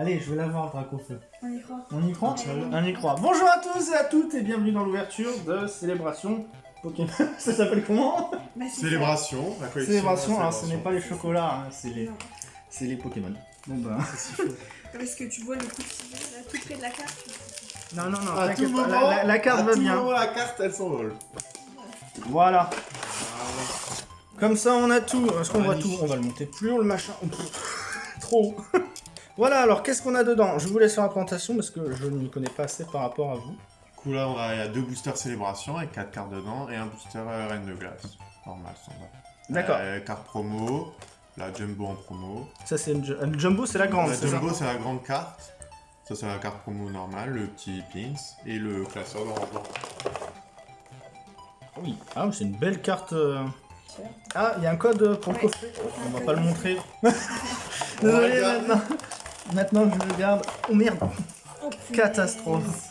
Allez, je vais l'avoir, Dracofeu. On y croit. On y croit Ouais. On y croit. Bonjour à tous et à toutes et bienvenue dans l'ouverture de Célébration Pokémon. ça s'appelle comment? Bah, Célébration, la collection. Célébration, la alors ce n'est pas les chocolats, hein, c'est les, c'est les Pokémon. Bon bah. Parce que tu vois le coup là, tout près de la carte. Non, non, non, À tout pas, moment, la, la- la carte à va tout bien. moment, la carte, elle s'envole. Voilà. Comme ça, on a tout. Est-ce qu'on voit tout. On va le monter plus haut, le machin. Trop haut. Voilà, alors qu'est-ce qu'on a dedans? Je vous laisse faire la présentation parce que je ne m'y connais pas assez par rapport à vous. Du coup, là, on a, il y a deux boosters célébration avec quatre cartes dedans et un booster euh, reine de glace. Normal, standard. D'accord. Euh, carte promo, la jumbo en promo. Ça, c'est une ju- Jumbo, c'est la grande, la jumbo, c'est la grande carte. Ça, c'est la carte promo normale, le petit pins et le classeur de rangement. Oui. Ah, c'est une belle carte. euh. Ah, il y a un code pour le Ouais. coffret. On va pas le montrer. On Désolé, regarde. Maintenant. Maintenant, je le garde. Oh merde. Oh, Catastrophe.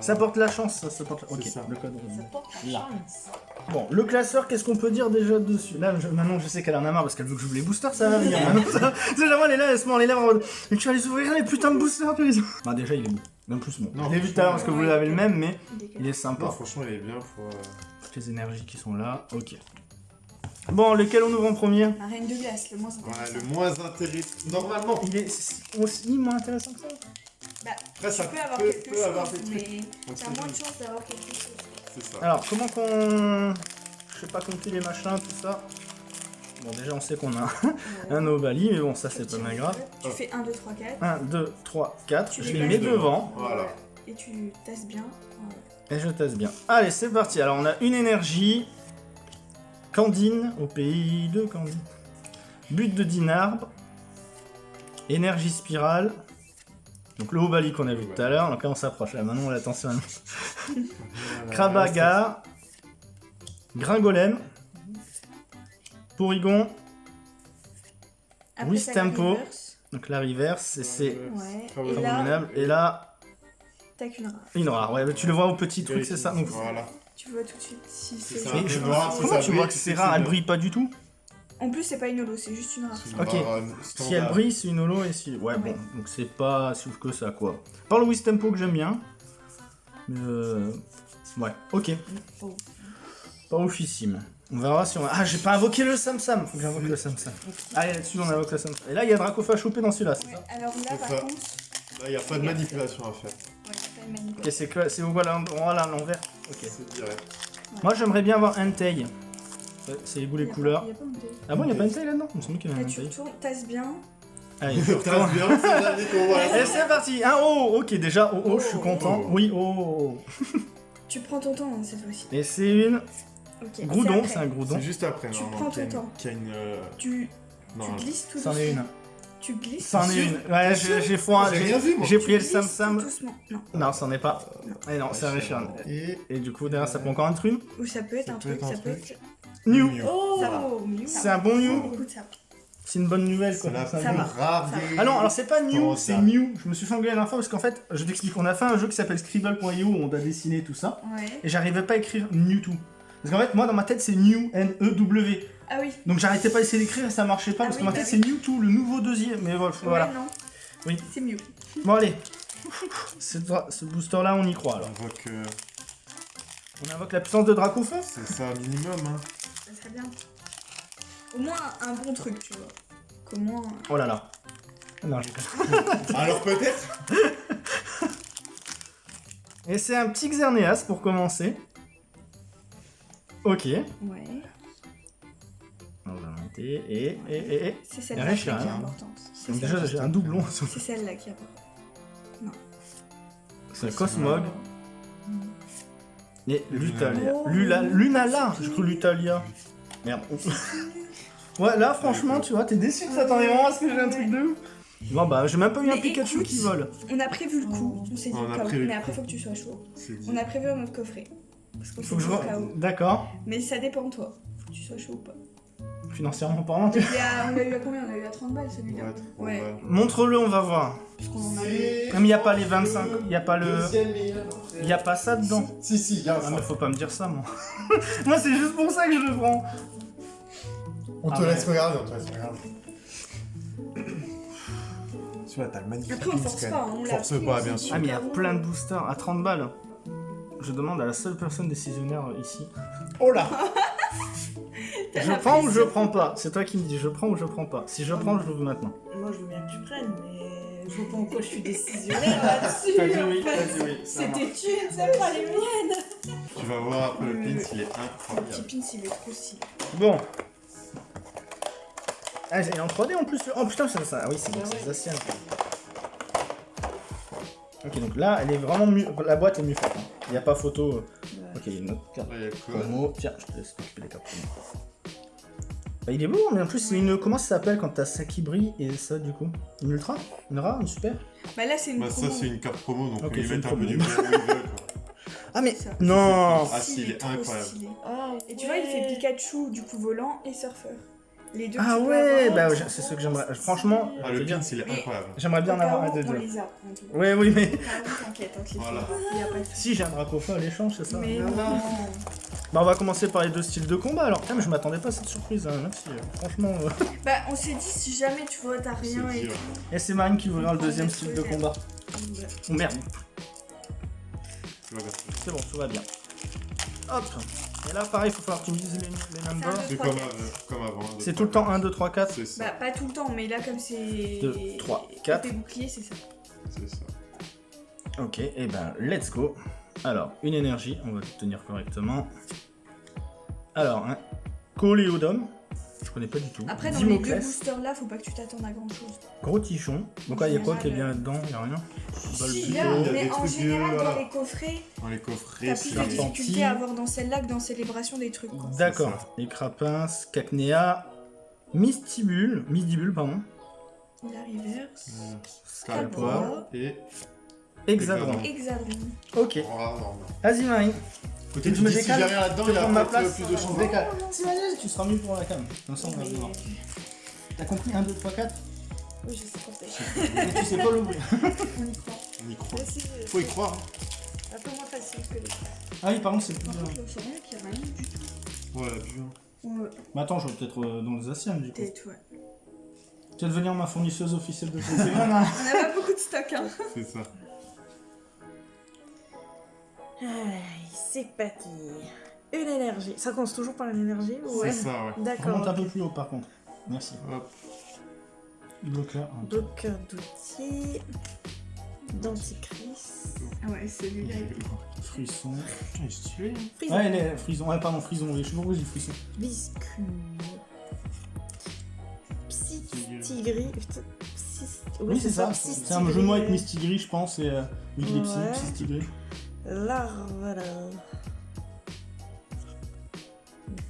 Ça porte la chance, ça, ça porte la... Ok, C'est ça. le code. Ça porte la Là. chance. Bon, le classeur, qu'est-ce qu'on peut dire déjà dessus? Là, je- maintenant, je sais qu'elle en a marre parce qu'elle veut que j'ouvre les boosters, ça va venir. Sais, jamais, elle est là, elle se mord les lèvres en mode Mais tu vas les ouvrir, les putains de boosters, tu les Bah, déjà, il est beau. Même plus bon. Non, je l'ai vu tout à l'heure parce que vous avez le même, mais Il est sympa. Non, franchement, il est bien pour. euh, Toutes les énergies qui sont là, ok. Bon, lequel on ouvre en premier? La reine de glace, le moins Voilà, intéressant. le moins intéressant. Normalement. Il est aussi moins intéressant que ça Bah, Après, ça tu peux avoir peut, quelque peut chose, avoir des mais t'as moins de chances d'avoir quelque chose. C'est ça. Alors, comment qu'on. Je sais pas compter les machins, tout ça. Bon, déjà, on sait qu'on a un Obali, mais bon, ça, c'est pas mal grave. Tu fais 1, 2, 3, 4. 1, 2, 3, 4. Tu Je les mets devant. Voilà. Et tu tasses bien. Voilà. Et je teste bien. Allez, c'est parti. Alors, on a une énergie. Candine, au pays de Candine. But de Dinarbre. Énergie spirale. Donc le Obali qu'on a vu tout à l'heure. Donc là, on s'approche. Là, maintenant, attention. Voilà. Krabaga. Gringolem. Porygon. Après, Oui, t'as la tempo. reverse. Donc la reverse, et c'est Ouais. Très Et là, abominable. T'as qu'une rare. une rare. Ouais, mais tu le vois au petit truc, c'est ça. Donc, Voilà. Tu vois tout de suite si C'est ça. Mais je- si comment ça tu brille, vois que tu sais c'est que rare c'est Elle brille pas du tout En plus, c'est pas une holo, c'est juste une rare. Ok. euh, Si elle brille, c'est une holo et si. Ouais, bon, Ouais. donc c'est pas si ouf que ça, quoi. Par le Wistempo que j'aime bien. Mais euh... Ouais, ok. Oh. Pas oufissime. On verra si on. Ah, j'ai pas invoqué le Sam Sam. Faut que j'invoque le Sam Sam. Allez, là-dessus, on invoque le Sam Sam. Et là, il y a Dracofa chopé dans celui-là, c'est Ouais, ça alors là, C'est par ça. contre, Là, il n'y a pas de manipulation à faire. ouais, c'est pas une Ok, manipulation. c'est que c'est voilà, voilà l'envers. Ok. Moi, j'aimerais bien avoir Entei. Ouais, C'est les goûts, les couleurs. un. Ah bon, il y a pas Entei là-dedans Il me semble qu'il y a un Là, tu retournes, tasses bien. Allez, bien. Et c'est parti Un oh Ok, déjà, oh, oh, je suis Oh. content. Oh. Oui, oh Tu prends ton temps hein, cette fois-ci. Et c'est une Ok. Groudon, c'est un Groudon. C'est juste après, Tu prends ton une- temps. une. euh, Tu, glisses tout C'en doucement. est une. Tu glisses. C'en est une. Ouais, j'ai j'ai foi. J'ai pris le Sam tout Sam. doucement. Non. Non, c'en est pas. Et non, c'est un Richard. Et. Et du coup, derrière, ça peut encore être une. Ou ça peut être un truc, ça peut être. New New. Oh va. C'est un bon New. C'est une bonne nouvelle, quoi. Ça Ça va. des- Ah non, alors c'est pas New, c'est. Mew. Je me suis fait engueuler la dernière fois parce qu'en fait, je t'explique, on a fait un jeu qui s'appelle Scribble.io où on doit dessiner tout ça. Ouais. Et j'arrivais pas à écrire Mewtwo. Parce qu'en fait, moi dans ma tête, c'est New, N-E-W. Ah oui. Donc j'arrêtais pas d'essayer d'écrire et ça marchait pas Ah parce oui, que ma bah tête, oui. c'est Mewtwo, le nouveau deuxième. Mais voilà. Ouais, non. Oui. C'est mieux. Bon, allez. Ce booster-là, on y croit alors. On voit que On invoque la puissance de Dracofeu c'est ça minimum. Hein. Ça serait bien. Au moins un bon truc, tu vois. Qu'au moins. Oh là là. Non, j'ai pas. Alors peut-être Et c'est un petit Xerneas pour commencer. Ok. Ouais. On va monter et. et, et, et. C'est a celle-là qui est importante. C'est Donc déjà, j'ai un doublon. C'est celle-là qui est importante. C'est un Cosmog. Et Lutalia. Oh. Lula, Lunala Je crois Lutalia. Merde. Ouais, là, franchement, tu vois, t'es déçu que ça t'en est vraiment à ce que j'ai un truc de ouf. Bon, bah, j'ai même pas eu un Pikachu écoute, qui vole. On a prévu le coup. On s'est dit a Mais après, faut que tu sois chaud. On a prévu un autre coffret. Parce qu'on Faut s'est que je dit au vois. cas où. D'accord. Mais ça dépend de toi. Faut que tu sois chaud ou pas. Financièrement parlant, tu Il y a- on l'a eu à combien? On a eu à 30 balles celui-là. Ouais. Montre-le, on va voir. Parce qu'on en a a pas les 25, y a pas le. Y a pas ça dedans. Si, si, il y a Ah, ça. mais faut pas me dire ça, moi. moi, c'est juste pour ça que je le prends. On te Ah ouais. laisse regarder, on te laisse regarder. Tu vois, t'as le magnifique Après, on force pas, hein, on Force pris pas, bien sûr. Ah, mais il y a plein de boosters à 30 balles. Je demande à la seule personne décisionnaire ici. Oh là Je prends ou je prends pas? C'est toi qui me dis, je prends ou je prends pas? Si je prends, je l'ouvre maintenant. Moi, je veux bien que tu prennes, mais je vois pas en quoi je suis décisionnaire là-dessus. T'as dit oui, t'as dit oui, ça C'était tu, c'est pas les miennes. Tu vas voir après le Euh, pins, il est Le petit incroyable. pin, il est trop stylé. Bon. Ah, il est en 3D en plus. Oh putain, c'est ça. Ah oui, c'est Bah c'est ouais. les anciennes. Ok, donc là, elle est vraiment mieux. La boîte est mieux faite. hein. Il n'y a pas photo. Ok, il y a une autre carte Là, il y a quoi? promo. Tiens, je te laisse t'occuper des cartes. Bah, il est beau, mais en plus, c'est une. Comment ça s'appelle quand t'as ça qui brille et ça, du coup? Une ultra? Une rare Une super? Bah là, c'est une Bah, ça, promo. c'est une carte promo, donc Ok, ils c'est mettent un peu promo. du bien où ils veulent, quoi. Ah, mais. Ça. Non Ah, si, il est trop incroyable. stylé. Ah, Et tu vois, il fait Pikachu, du coup volant et surfeur. Les deux Ah tu peux ouais, avoir. bah, c'est ce que j'aimerais. Franchement, Ah, je le veux dire, pins, il est Mais- incroyable. j'aimerais bien en avoir un des On deux. les a, en tout. Oui, oui, mais. T'inquiète, te les Voilà. fera. Il y a pas de souci. Si, j'ai un Dracofeu à l'échange, c'est ça Mais Non. Bah on va commencer par les deux styles de combat alors. Putain mais je m'attendais pas à cette surprise, hein. merci. euh, Franchement. euh. Bah, on s'est dit, si jamais tu vois, t'as rien C'est et. Et c'est Marine qui ouvrira le deuxième style de combat. Oh merde, là, c'est bon, tout va bien. Hop Et là pareil, il faut falloir que tu me dises les, les numbers. C'est comme, avant. deux, C'est trois, tout le temps quatre. 1, 2, 3, 4. C'est ça, Bah, pas tout le temps, mais là, comme c'est. Deux, trois, quatre. Côté bouclier, c'est ça. c'est ça. Ok, et ben let's go. Alors, une énergie, on va le tenir correctement. Alors, un Coléodome, je connais pas du tout. Après, dans les deux boosters là, faut pas que tu t'attendes à grand chose. Gros Tichon. Donc là, il y a quoi qui est bien là-dedans Il y a rien? Si, il y a mais en général, dans les coffrets, Dans les coffrets, t'as plus de difficultés à avoir dans celle-là que dans Célébration des trucs. D'accord. Les Crapins, Cacnea, Mystibule, Mystibule, pardon. La reverse. Scalpois et Hexadron. Hexadron. Ok. Oh, Peut-être que me si j'ai rien là-dedans, il y prends a ma peut-être place. plus de Je chance. me décale. Si, vas-y, tu seras mieux pour la cam. Vincent, on va Mais- voir. T'as compris 1, 2, 3, 4 Oui, je sais pas faire. Mais tu sais pas l'ouvrir. On y croit. On y croit. Faut y croire. Un peu moins facile que les Ah oui, par contre, c'est plus dur. contre, le sorin, qu'il y a rien du tout. Ouais, la bulle. Ouais, Mais attends, je vais peut-être euh, dans les Asianes, du coup. peut-être, ouais. Tu vas devenir ma fournisseuse officielle de Pokémon. hein. On a pas beaucoup de stock, hein. C'est ça. Allez, c'est parti. Une énergie. Ça commence toujours par l'énergie C'est ça, ouais. D'accord. un peu plus haut, par contre. Merci. Hop. Bloqueur. Bloqueur d'outils. Denticris. Ah ouais, celui-là. il- Frisson. Il est stylé. hein. Frison. Ouais, les frison. Ouais, pardon, frison. Je sais pas pourquoi j'ai frisson. Biscuit. Psy-tigri. Putain, psy- Oui, c'est ça. C'est un jeu de mots avec Mistigris, je pense, et euh, Ouais. Psystigris. Larvala.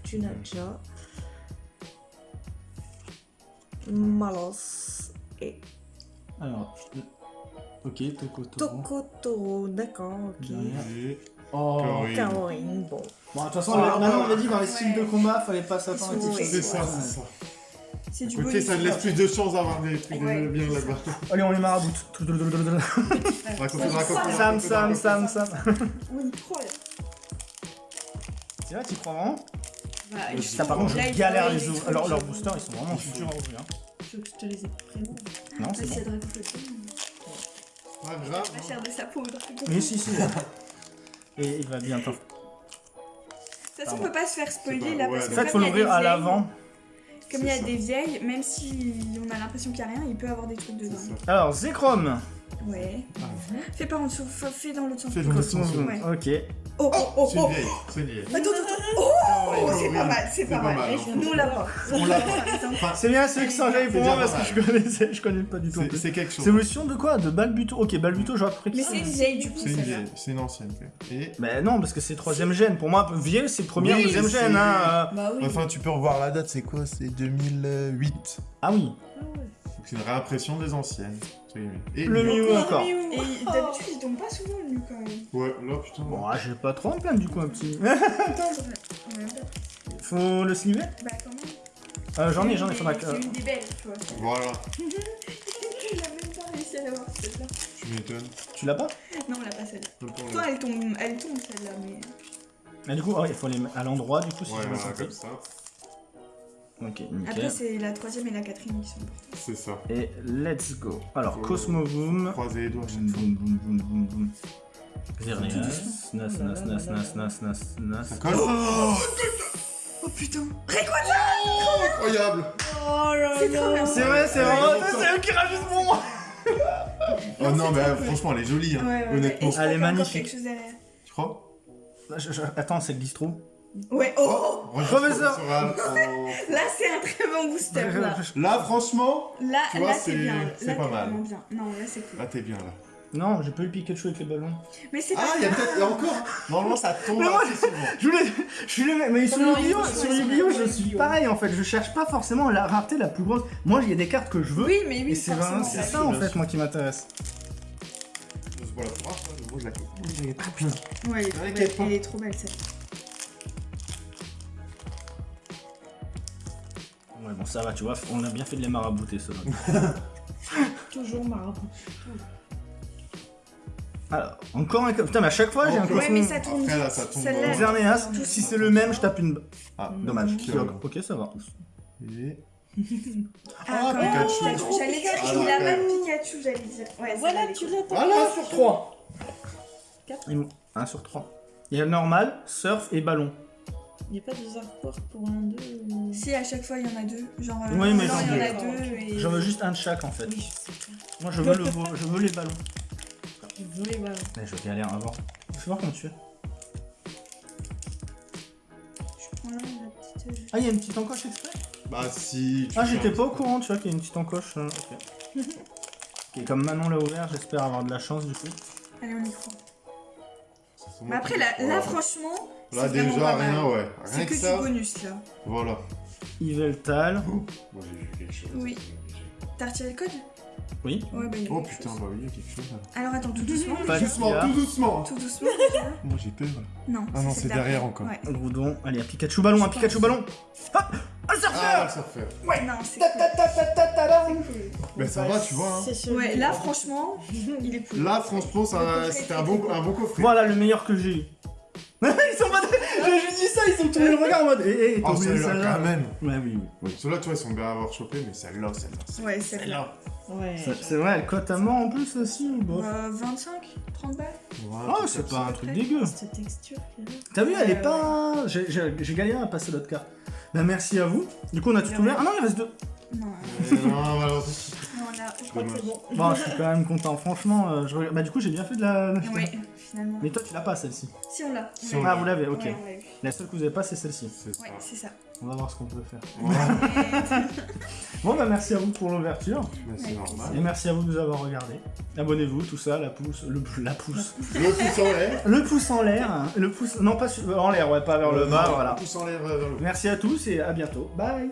Tu déjà. Malos. Et Alors, je- ok, Tokotoro. Tokotoro. D'accord, ok. Derrière. Oh. Kaori. Kaorin, bon. Bon, de toute façon, maintenant, on avait dit dans les styles de combat, fallait pas s'attendre à Ils sont- quelque chose. C'est ça, c'est ça. C'est du Ok, bonus. ça te laisse plus de chances d'avoir des trucs Ouais. bien là-bas. Allez, on les maraboute. Sam, Sam, Sam, Sam. On y croit, là. C'est vrai, tu crois vraiment Bah, ça, Ça, par contre, je galère faut- les ouvrir. faut- Alors, leurs faut- boosters, ils sont vraiment durs à ouvrir. hein. Je veux que je te les ai prévenus. Non, c'est bon. Pas grave. Pas cher de sa peau, Mais si, si. Et il va bientôt. De toute façon, on peut pas se faire spoiler là parce En que fait, faut comme il a l'ouvrir à l'avant. Comme il y a ça. des vieilles, même si on a l'impression qu'il y a rien, il peut avoir des trucs dedans. Alors, Zekrom. Ouais. Ah. Fais pas en dessous, fa- fais dans l'autre sens. Fais dans l'autre sens. Ouais. Ok. Oh oh oh C'est une oh vieille. C'est une vieille. Attends, attends, attends. Oh, c'est pas mal, c'est pas mal. Nous, on l'a pas. C'est bien ceux qui sont jamais pour C'est moi parce que je connaissais, je connais pas du tout. c'est c'est quelque chose. C'est évolution de quoi? De Balbuto Ok, Balbuto, j'aurais pris Mais c'est une vieille du coup. C'est une vieille. C'est une ancienne. Et Mais non, parce que c'est troisième gène. Pour moi, vieux, c'est première, deuxième c'est- gène. Hein. euh. Bah enfin, tu peux revoir la date. C'est quoi? C'est 2008. Ah oui. Donc c'est une réimpression des anciennes. Et Le. Mew encore. Et d'habitude, ils tombent pas souvent le nu quand même. Ouais, là putain. Bon, ah, j'ai pas trop en plaindre du coup, un petit. On a même pas. Faut le sliver Bah quand même. euh, J'en ai, j'en ai, faudra que. C'est une des belles, tu vois. Voilà. Il a même pas réussi à l'avoir celle-là. Tu m'étonnes. Tu l'as pas Non, on l'a pas celle-là. Même pour le- Toi, elle tombe, elle tombe celle-là, mais. Mais du coup, il faut les mettre à l'endroit, du coup, si Ouais, je me voilà, sentais. comme ça. Ok, nickel. Après, c'est la troisième et la quatrième qui sont importantes. C'est ça. Et let's go. Alors, Faut- Cosmovoom. Croiser les doigts chaque Boum, fois. boum, boum, boum, boum, boum. Xerneas, Tout Nas, Nas, Nas, Nas, Nas, Nas, Nas. Ça colle Oh Oh putain Incroyable Oh là C'est trop bien. C'est vrai, c'est longtemps. C'est eux qui rajoutent pour moi. Oh non, mais trop cool. franchement, elle est jolie, hein, Ouais, ouais, ouais. honnêtement. Elle est qu'il y a encore magnifique. quelque chose derrière. Tu crois? Je- je- Attends, c'est le distro. Ouais, oh, Professeur. Oral. Là, c'est un très bon booster, là. Là, franchement, Là, Tu vois, là c'est c'est- bien. c'est Là, pas mal. bien. Non, là, c'est cool. là, t'es bien, là. Non, j'ai pas eu le Pikachu avec les ballons. Mais c'est Ah, pas il y a grave. peut-être... il y a encore Normalement, ça tombe Mais moi, assez souvent. Je voulais. Je suis le même. Mais sur Yu-Gi-Oh! Sur Yu-Gi-Oh! je suis pareil en fait. Je cherche pas forcément la rareté la plus grosse. Moi, il y a des cartes que je veux. Oui, mais oui, c'est ça en fait moi qui m'intéresse. Voilà, pour la coupe. Ouais, elle est trop belle. les points. Elle est trop belle, cette. Ouais, bon, ça va, tu vois, on a bien fait de les marabouter, ça. Toujours marabout. Alors, encore un. Putain, mais à chaque fois, j'ai un Ouais, Ouais, mais ça tourne Après, là, vite. ça tombe Celle-là, dans- vite. si c'est le même, je tape une. Ah, Dommage. Mhm. Qui- Ok, ça va. Et... Ah, Ah, quand Pikachu. même. J'allais dire Ah, qu'il a de Pikachu, j'allais dire. Ouais, Voilà, tu l'as Voilà sur 3. 1 sur 3. Il y a normal, surf et ballon. Il n'y a pas de artwork pour un d'eux ou- cool. Si, à chaque fois, il y en a deux. Genre, euh, Oui, mais non, j'en il y en a veux. deux. Et... J'en veux juste un de chaque en fait. Oui, je sais. Moi, je veux, le, je veux les ballons. Je veux les ballons. Mais je galère avant. Je vais voir comment tu fais. Je prends là, la petite. euh, Ah, il y a une petite encoche exprès? Bah, si... Ah, j'étais pas au courant, tu vois, qu'il y a une petite encoche. euh, Ok. Ok, comme Manon l'a ouvert, j'espère avoir de la chance du coup. Allez, on y croit. Ça Mais après, là, là franchement, Là, déjà, pas mal. rien, ouais. C'est Rien que que du ça. bonus, là. Voilà. Yveltal. Moi, j'ai vu quelque chose. Oui. T'as retiré le code? Oui. Ouais, bah, il y a Oh putain, chose. bah oui, il y a quelque chose là. Alors, attends, tout doucement. Pas Doucement, tout doucement. Tout doucement. déjà. Moi, j'ai peur. Non. Ah non, c'est derrière encore. Ouais. Groudon. Allez, un Pikachu ballon, un Pikachu ballon. Hop Un Ah, surfeur ça fait. Non, c'est cool. Mais ça va, tu vois. Hein. Ouais, là, franchement, il est cool. Là, franchement, ça- c'était un bon, un bon coffret. Voilà le meilleur que j'ai eu. Je dis ça, ils sont tournés le regard en mode. Eh, eh, t'as Oh, oublié celle-là, celle-là quand même. Ouais, oui, oui. Oui. Ceux-là, tu vois, ils sont bien à avoir chopé, mais celle-là, celle-là. Ouais, c'est là. Ouais. C'est- C'est vrai, elle cote à mort en plus aussi ou bof Euh, 25 30 balles Oh, c'est pas un truc dégueu. Cette texture là. T'as vu, elle est Ouais, pas. J'ai- J'ai j'ai galéré à passer l'autre carte. Bah, merci à vous. Du coup, on a tout ouvert. Ah non, il reste deux. Non, Non, malheureusement. non, là. Je crois que c'est bon. Bon, je suis quand même content. Franchement, euh, je... regarde- bah, du coup, j'ai bien fait de la. Ouais, finalement. Mais toi, tu l'as pas celle-ci. Si, on l'a. Si, Ouais, on Ah, vous l'avez, ok. ouais, on l'a eu. La seule que vous avez pas, c'est celle-ci. Ouais, c'est ça. On va voir ce qu'on peut faire. Ouais, Bon, bah, merci à vous pour l'ouverture. c'est Et merci à vous de nous avoir regardé. Abonnez-vous, tout ça, la pouce, le, la pouce. Le pouce en l'air. Le pouce en l'air, hein, le pouce, non pas sur- en l'air, ouais, pas vers le bas, Le voilà. pouce en l'air vers le Merci à tous et à bientôt. Bye